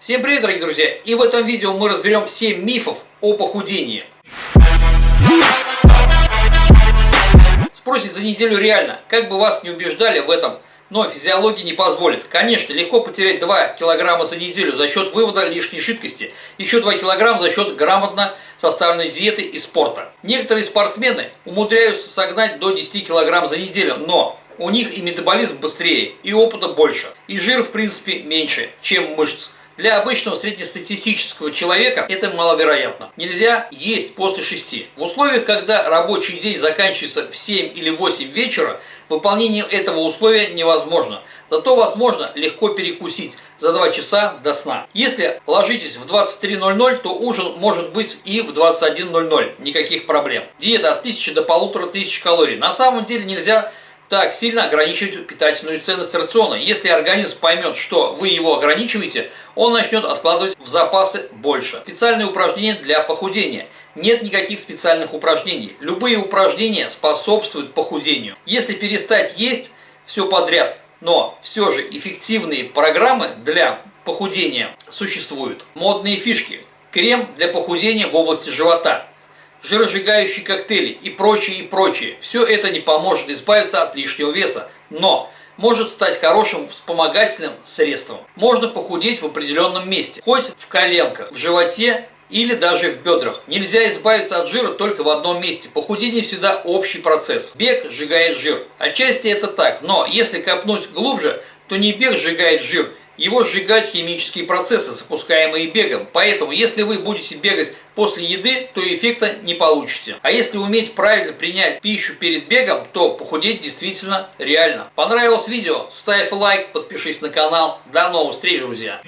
Всем привет, дорогие друзья! И в этом видео мы разберем 7 мифов о похудении. Спросите за неделю реально, как бы вас не убеждали в этом, но физиология не позволит. Конечно, легко потерять 2 килограмма за неделю за счет вывода лишней жидкости, еще 2 килограмма за счет грамотно составленной диеты и спорта. Некоторые спортсмены умудряются согнать до 10 килограмм за неделю, но у них и метаболизм быстрее, и опыта больше, и жир в принципе меньше, чем мышц. Для обычного среднестатистического человека это маловероятно. Нельзя есть после 6. В условиях, когда рабочий день заканчивается в 7 или 8 вечера, выполнение этого условия невозможно. Зато возможно легко перекусить за 2 часа до сна. Если ложитесь в 23.00, то ужин может быть и в 21.00. Никаких проблем. Диета от 1000 до 1500 калорий. На самом деле нельзя так сильно ограничивать питательную ценность рациона. Если организм поймет, что вы его ограничиваете, он начнет откладывать в запасы больше. Специальные упражнения для похудения. Нет никаких специальных упражнений. Любые упражнения способствуют похудению. Если перестать есть все подряд, но все же эффективные программы для похудения существуют. Модные фишки. Крем для похудения в области живота жиросжигающие коктейли и прочее, и прочее. Все это не поможет избавиться от лишнего веса, но может стать хорошим вспомогательным средством. Можно похудеть в определенном месте, хоть в коленках, в животе или даже в бедрах. Нельзя избавиться от жира только в одном месте. Похудение всегда общий процесс. Бег сжигает жир. Отчасти это так, но если копнуть глубже, то не бег сжигает жир, его сжигают химические процессы, запускаемые бегом. Поэтому, если вы будете бегать после еды, то эффекта не получите. А если уметь правильно принять пищу перед бегом, то похудеть действительно реально. Понравилось видео? Ставь лайк, подпишись на канал. До новых встреч, друзья!